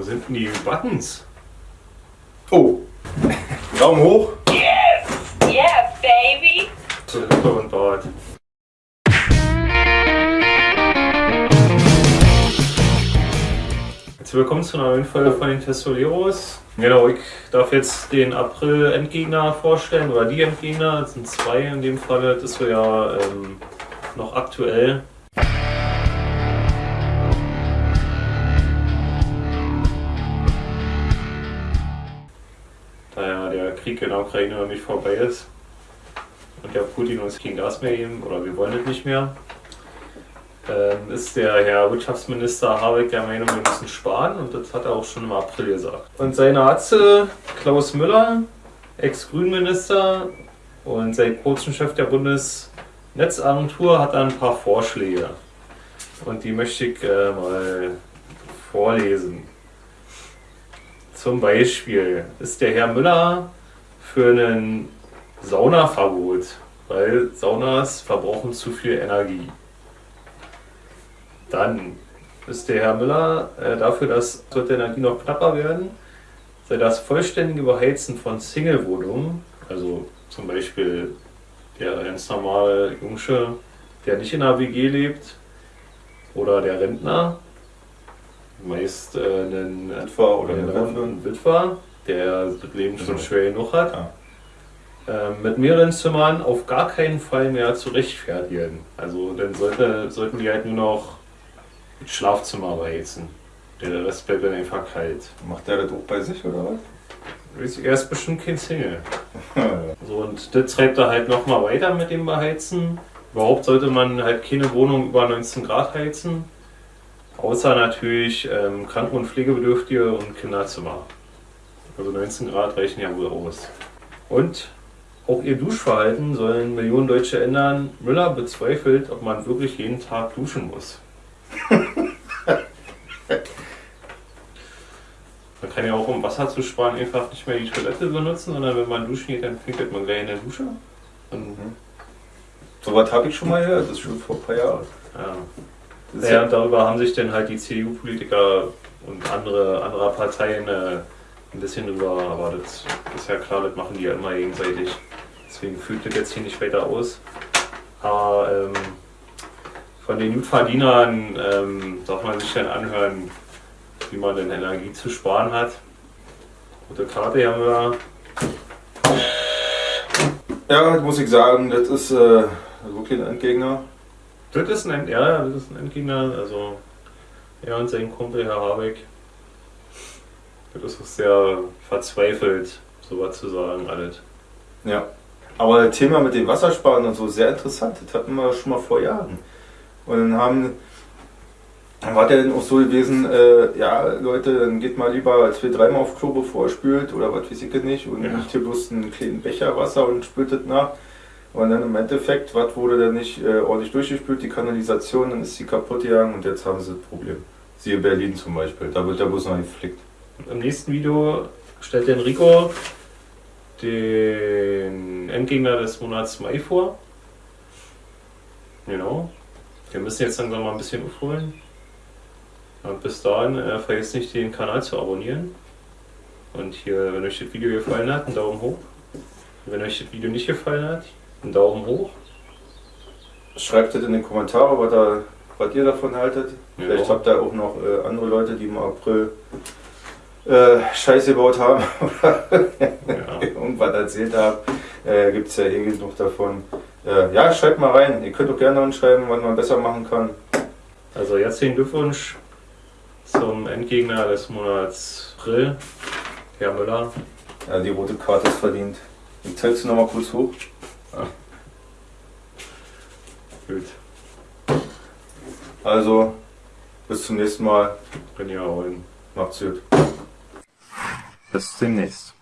Wo sind denn die Buttons? Oh! Daumen hoch! Yes! Yeah, baby! Lippe und Bart. Herzlich willkommen zu einer neuen Folge von den Testoleros. Genau, ich darf jetzt den April-Endgegner vorstellen, oder die Endgegner, das sind zwei in dem Fall, das ist so ja ähm, noch aktuell. Krieg in der Ukraine noch nicht vorbei ist und der Putin uns kein Gas mehr geben, oder wir wollen es nicht mehr, ähm, ist der Herr Wirtschaftsminister Habeck der Meinung, wir müssen sparen und das hat er auch schon im April gesagt. Und seine Atze Klaus Müller, Ex-Grünminister und seit kurzem Chef der Bundesnetzagentur, hat da ein paar Vorschläge. Und die möchte ich äh, mal vorlesen. Zum Beispiel ist der Herr Müller für ein Saunaverbot, weil Saunas verbrauchen zu viel Energie. Dann ist der Herr Müller äh, dafür, dass sollte Energie noch knapper werden, sei das vollständige Beheizen von Single-Wohnungen, also zum Beispiel der ganz normale Jungsche, der nicht in einer WG lebt, oder der Rentner, meist äh, ein Witwer oder ein Witwer, der das Leben schon Mhm. schwer genug hat, Ja. ähm, mit mehreren Zimmern auf gar keinen Fall mehr zu rechtfertigen. Also dann sollte, sollten die halt nur noch das Schlafzimmer beheizen. Der Rest bleibt dann einfach kalt. Macht der das auch bei sich oder was? Er ist bestimmt kein Single. So, und das treibt er halt nochmal weiter mit dem Beheizen. Überhaupt sollte man halt keine Wohnung über 19 Grad heizen. Außer natürlich ähm, Kranken- und Pflegebedürftige und Kinderzimmer. Also 19 Grad reichen ja wohl aus. Und auch ihr Duschverhalten sollen Millionen Deutsche ändern. Müller bezweifelt, ob man wirklich jeden Tag duschen muss. Man kann ja auch, um Wasser zu sparen, einfach nicht mehr die Toilette benutzen, sondern wenn man duschen geht, dann pinkelt man gleich in der Dusche. Und, So was habe ich schon mal gehört, das ist schon vor ein paar Jahren. ja. Ja, und darüber haben sich dann halt die CDU-Politiker und andere anderer Parteien äh, ein bisschen drüber, aber das ist ja klar, das machen die ja immer gegenseitig. Deswegen fühlt das jetzt hier nicht weiter aus. Aber ähm, von den Gutverdienern ähm, darf man sich dann anhören, wie man denn Energie zu sparen hat. Gute Karte haben wir. Ja, das muss ich sagen, das ist äh, wirklich ein Endgegner. Das ist ein, End- ja, das ist ein Endgegner, also er und sein Kumpel Herr Habeck. Das ist auch sehr verzweifelt, sowas zu sagen, alles. Ja. Aber das Thema mit dem Wassersparen und so, sehr interessant. Das hatten wir schon mal vor Jahren. Und dann haben, dann war der dann auch so gewesen, äh, ja Leute, dann geht mal lieber als wir dreimal auf Klo bevor ihr spült oder was weiß ich nicht und Ja. nimmt hier bloß einen kleinen Becher Wasser und spült das nach. Und dann im Endeffekt, was wurde dann nicht äh, ordentlich durchgespült, die Kanalisation, dann ist sie kaputt gegangen und jetzt haben sie das Problem. Siehe Berlin zum Beispiel, da wird der bloß noch geflickt. Im nächsten Video stellt Enrico den Endgegner des Monats Mai vor. Genau. Wir müssen jetzt langsam mal ein bisschen aufholen. Und bis dahin äh, vergesst nicht den Kanal zu abonnieren. Und hier, wenn euch das Video gefallen hat, einen Daumen hoch. Und wenn euch das Video nicht gefallen hat, einen Daumen hoch. Schreibt das in die Kommentare, was, da, was ihr davon haltet. Ja. Vielleicht habt ihr auch noch äh, andere Leute, die im April äh, Scheiße gebaut haben oder Ja. irgendwas erzählt haben. Äh, Gibt es ja eh genug davon. Äh, ja, schreibt mal rein. Ihr könnt auch gerne anschreiben, was man besser machen kann. Also herzlichen Glückwunsch zum Endgegner des Monats April, Herr Müller. Ja, die rote Karte ist verdient. Ich zeig's noch mal kurz hoch. Gut, Also, bis zum nächsten Mal. ja auch in Macht's gut. Bis demnächst.